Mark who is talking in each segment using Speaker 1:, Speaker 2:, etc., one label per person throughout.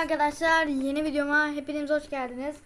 Speaker 1: arkadaşlar yeni videoma hepiniz hoş geldiniz.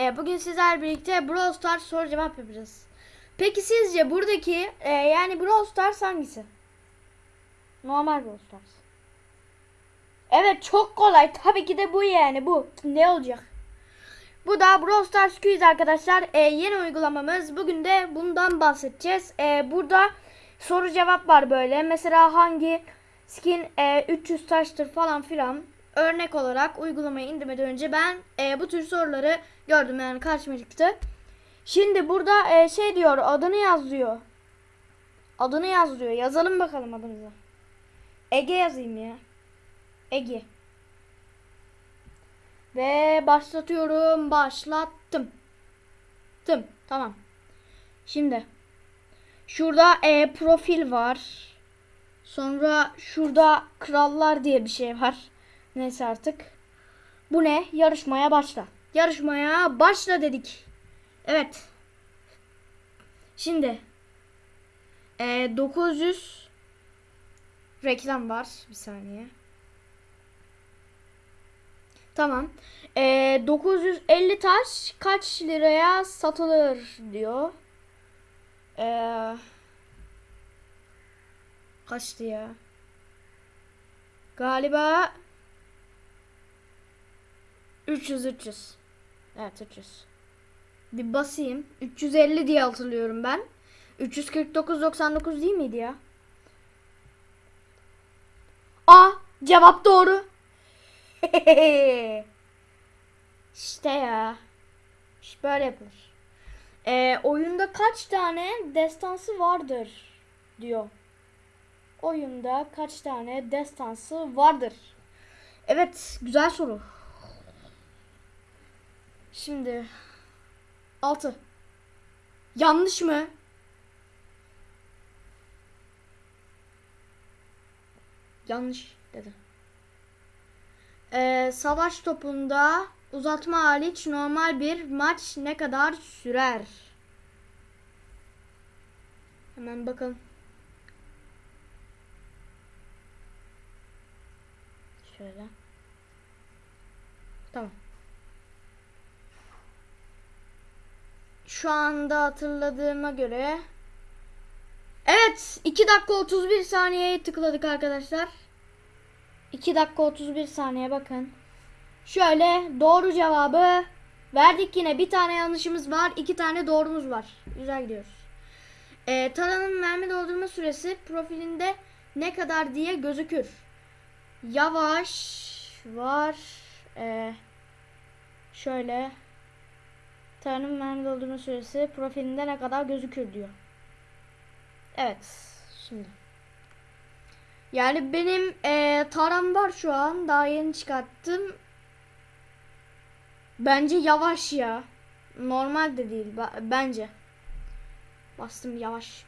Speaker 1: Ee, bugün sizlerle birlikte Brawl Stars soru cevap yapacağız. Peki sizce buradaki e, yani Brawl Stars hangisi? Normal Brawl Stars. Evet çok kolay tabii ki de bu yani bu. Ne olacak? Bu da Brawl Stars Quiz arkadaşlar. Ee, yeni uygulamamız. Bugün de bundan bahsedeceğiz. Ee, burada soru cevap var böyle. Mesela hangi skin e, 300 taştır falan filan. Örnek olarak uygulamayı indirmeden önce ben e, bu tür soruları gördüm yani karşıma çıktı. Şimdi burada e, şey diyor adını yaz diyor. Adını yaz diyor. Yazalım bakalım adımızı. Ege yazayım ya. Ege. Ve başlatıyorum. Başlattım. Tım. Tamam. Şimdi. Şurada e, profil var. Sonra şurada krallar diye bir şey var. Neyse artık. Bu ne? Yarışmaya başla. Yarışmaya başla dedik. Evet. Şimdi. E, 900 reklam var. Bir saniye. Tamam. E, 950 taş kaç liraya satılır diyor. Eee Kaçtı ya? Galiba 300 300. Evet 300. Bir basayım. 350 diye hatırlıyorum ben. 349.99 değil miydi ya? A cevap doğru. işte ya. İşte böyle yapılır. Ee, oyunda kaç tane destansı vardır diyor oyunda kaç tane destansı vardır? Evet, güzel soru. Şimdi 6. Yanlış mı? Yanlış dedi. Ee, savaş topunda uzatma hariç normal bir maç ne kadar sürer? Hemen bakalım. Şöyle. Tamam. Şu anda hatırladığıma göre Evet 2 dakika 31 saniyeye tıkladık arkadaşlar. 2 dakika 31 saniye bakın. Şöyle doğru cevabı verdik yine. Bir tane yanlışımız var. iki tane doğrumuz var. Güzel gidiyoruz. Ee, taranın mermi doldurma süresi profilinde ne kadar diye gözükür. Yavaş var. Ee, şöyle Tarım mermi doldurma süresi profilinde ne kadar gözükür diyor. Evet. Şimdi. Yani benim e, taram var şu an. Daha yeni çıkarttım. Bence yavaş ya. Normal de değil. Bence. Bastım yavaş.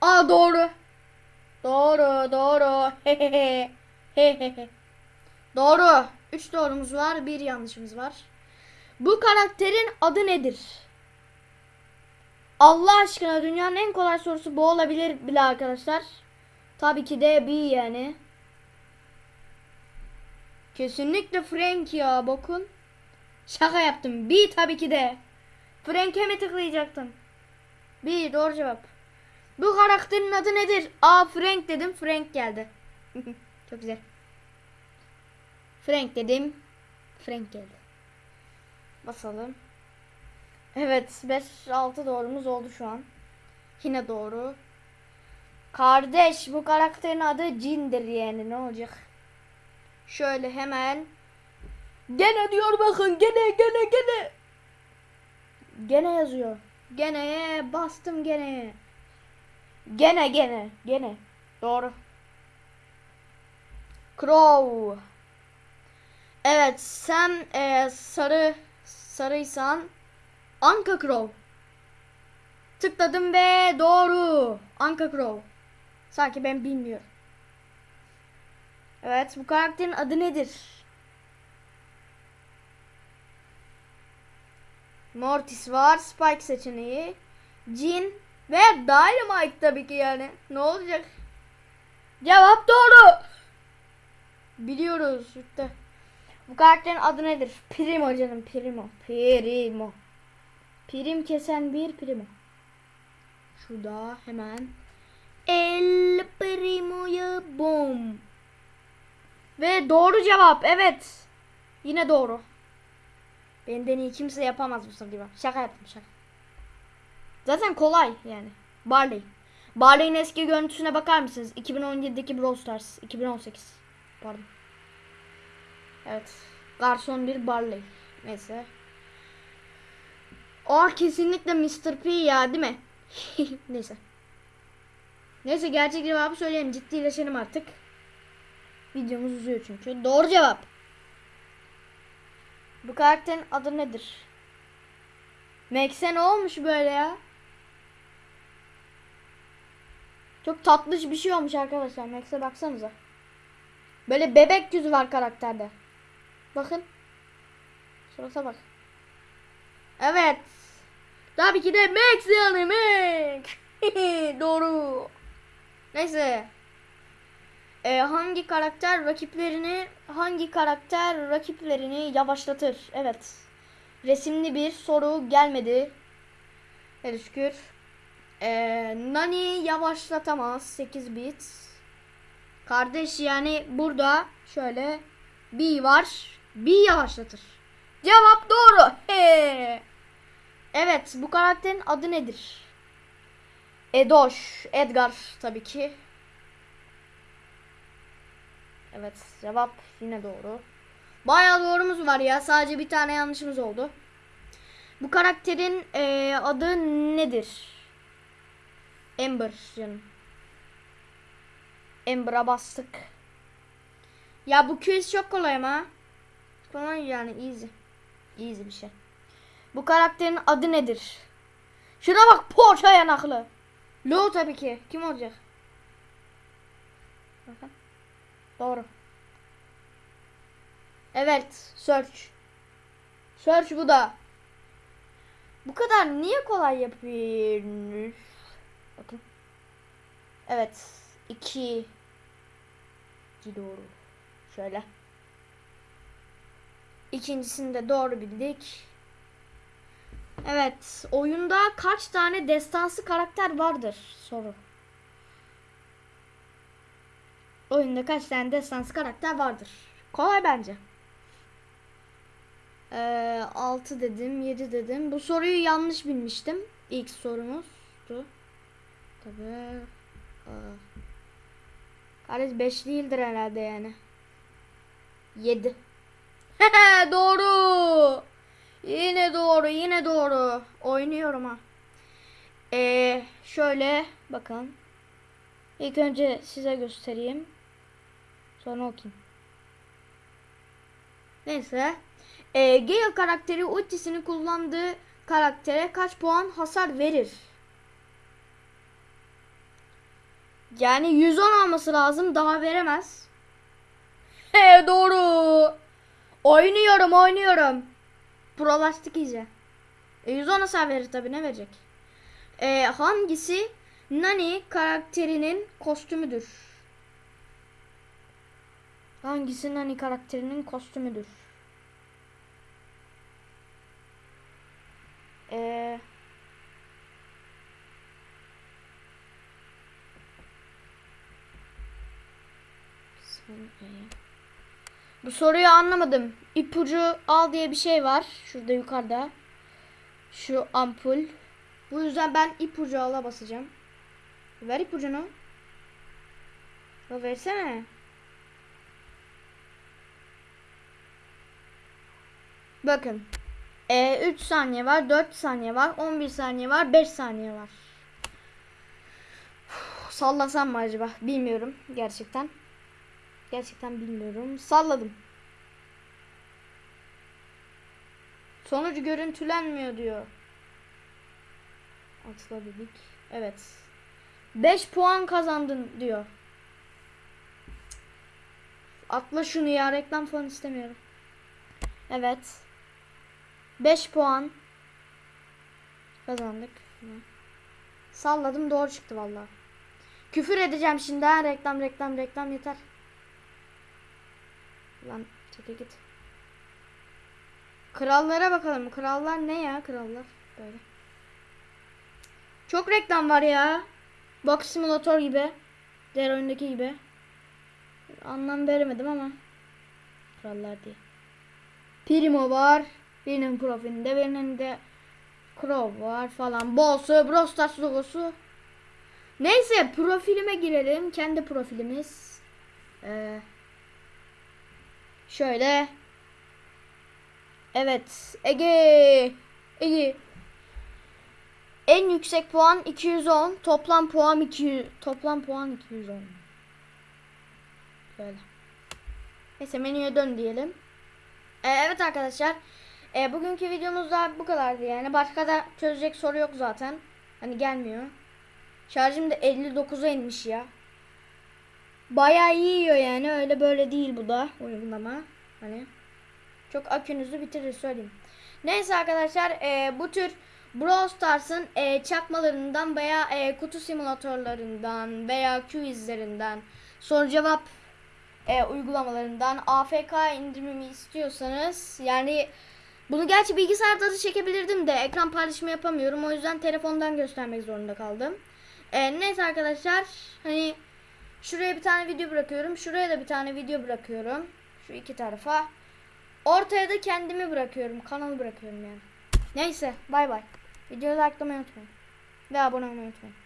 Speaker 1: Aa doğru. Doğru doğru. Hehehe. Doğru. 3 doğrumuz var. Bir yanlışımız var. Bu karakterin adı nedir? Allah aşkına dünyanın en kolay sorusu bu olabilir bile arkadaşlar. Tabii ki de B yani. Kesinlikle Frank ya bakın. Şaka yaptım. B tabii ki de. Frank'e mi tıklayacaktım? B doğru cevap. Bu karakterin adı nedir? A Frank dedim. Frank geldi. Çok güzel. Frank dedim. Frank geldi. Basalım. Evet 5-6 doğrumuz oldu şu an. Yine doğru. Kardeş bu karakterin adı Cin'dir yani ne olacak? Şöyle hemen. Gene diyor bakın gene gene gene. Gene yazıyor. Gene bastım gene. Gene gene gene. Doğru. Crow. Evet sen e, sarı sarıysan Anka Crow. Tıkladım ve doğru. Anka Crow. Sanki ben bilmiyorum. Evet bu karakterin adı nedir? Mortis var. Spike seçeneği. Jin ve Dynamite tabii ki yani. Ne olacak? Cevap doğru. Biliyoruz. İşte. Bu karakterin adı nedir? Primo canım Primo. Primo. Prim kesen bir Primo. Şurada hemen. El Primo'ya bom. Ve doğru cevap. Evet. Yine doğru. Benden iyi kimse yapamaz bu gibi. Şaka yaptım şaka. Zaten kolay yani. Barley. Barley'in eski görüntüsüne bakar mısınız? 2017'deki Brawl Stars. 2018. Pardon. Evet. Garson bir Barley. Neyse. O kesinlikle Mr. P ya değil mi? Neyse. Neyse gerçek cevabı söyleyelim. Ciddileşelim artık. Videomuz uzuyor çünkü. Doğru cevap. Bu karakterin adı nedir? Max'e ne olmuş böyle ya? Çok tatlış bir şey olmuş arkadaşlar. Max'e baksanıza. Böyle bebek yüzü var karakterde. Bakın. Şurası bak. Evet. Tabii ki de Max yani Max. Doğru. Neyse. Ee, hangi karakter rakiplerini hangi karakter rakiplerini yavaşlatır? Evet. Resimli bir soru gelmedi. Hele şükür. Ee, Nani yavaşlatamaz 8 bit. Kardeş yani burada şöyle B var. B yavaşlatır. Cevap doğru. He. Evet bu karakterin adı nedir? Edoş. Edgar tabii ki. Evet cevap yine doğru. Bayağı doğrumuz var ya. Sadece bir tane yanlışımız oldu. Bu karakterin eee, adı nedir? Ember canım. Ember'a bastık. Ya bu quiz çok kolay ama. Kolay yani easy. Easy bir şey. Bu karakterin adı nedir? Şuna bak poğaça yanaklı. Lo tabii ki. Kim olacak? Doğru. Evet. Search. Search bu da. Bu kadar niye kolay yapıyorsunuz? Bakın. Evet. 2 2 doğru. Şöyle. İkincisini de doğru bildik. Evet. Oyunda kaç tane destansı karakter vardır? Soru. Oyunda kaç tane destansı karakter vardır? Kolay bence. Ee, 6 dedim, 7 dedim. Bu soruyu yanlış bilmiştim. İlk sorumuzdu. Tabii. Kardeş 5 değildir herhalde yani. 7. doğru. Yine doğru, yine doğru. Oynuyorum ha. Ee, şöyle bakın. İlk önce size göstereyim. Sonra okuyayım. Neyse. Ee, Gale karakteri ultisini kullandığı karaktere kaç puan hasar verir? Yani 110 alması lazım. Daha veremez. He doğru. Oynuyorum oynuyorum. Prolaştık iyice. E, 110 hasar verir tabi ne verecek? E, hangisi Nani karakterinin kostümüdür? Hangisi Nani karakterinin kostümüdür? Eee Bu soruyu anlamadım. İpucu al diye bir şey var. Şurada yukarıda. Şu ampul. Bu yüzden ben ipucu ala basacağım. Ver ipucunu. Ya versene. Bakın. E, 3 saniye var, 4 saniye var, 11 saniye var, 5 saniye var. Uf, sallasam mı acaba? Bilmiyorum gerçekten. Gerçekten bilmiyorum. Salladım. Sonucu görüntülenmiyor diyor. Atla dedik. Evet. 5 puan kazandın diyor. Atla şunu ya reklam falan istemiyorum. Evet. 5 puan kazandık. Salladım doğru çıktı vallahi. Küfür edeceğim şimdi ha reklam reklam reklam yeter. Lan çeke git. Krallara bakalım. Krallar ne ya krallar? Böyle. Çok reklam var ya. Box Simulator gibi. Diğer oyundaki gibi. Anlam veremedim ama. Krallar diye. Primo var. Birinin profilinde birinin de Crow var falan. Boss'u, Brawl Stars logosu. Neyse profilime girelim. Kendi profilimiz. Ee, şöyle. Evet. Ege. Ege. En yüksek puan 210. Toplam puan 200. Toplam puan 210. Böyle. Neyse menüye dön diyelim. Ee, evet arkadaşlar. Ee, bugünkü videomuz da bu kadardı yani. Başka da çözecek soru yok zaten. Hani gelmiyor. Şarjım da 59'a inmiş ya. Bayağı iyi yiyor yani. Öyle böyle değil bu da uygulama. Hani çok akünüzü bitirir söyleyeyim. Neyse arkadaşlar e, bu tür Brawl Stars'ın e, çakmalarından veya e, kutu simülatörlerinden veya quizlerinden soru cevap e, uygulamalarından AFK indirmemi istiyorsanız yani bunu gerçi bilgisayarda da çekebilirdim de ekran paylaşımı yapamıyorum. O yüzden telefondan göstermek zorunda kaldım. E, neyse arkadaşlar hani şuraya bir tane video bırakıyorum. Şuraya da bir tane video bırakıyorum. Şu iki tarafa. Ortaya da kendimi bırakıyorum. Kanalı bırakıyorum yani. Neyse bay bay. Videoyu likelamayı unutmayın. Ve abone olmayı unutmayın.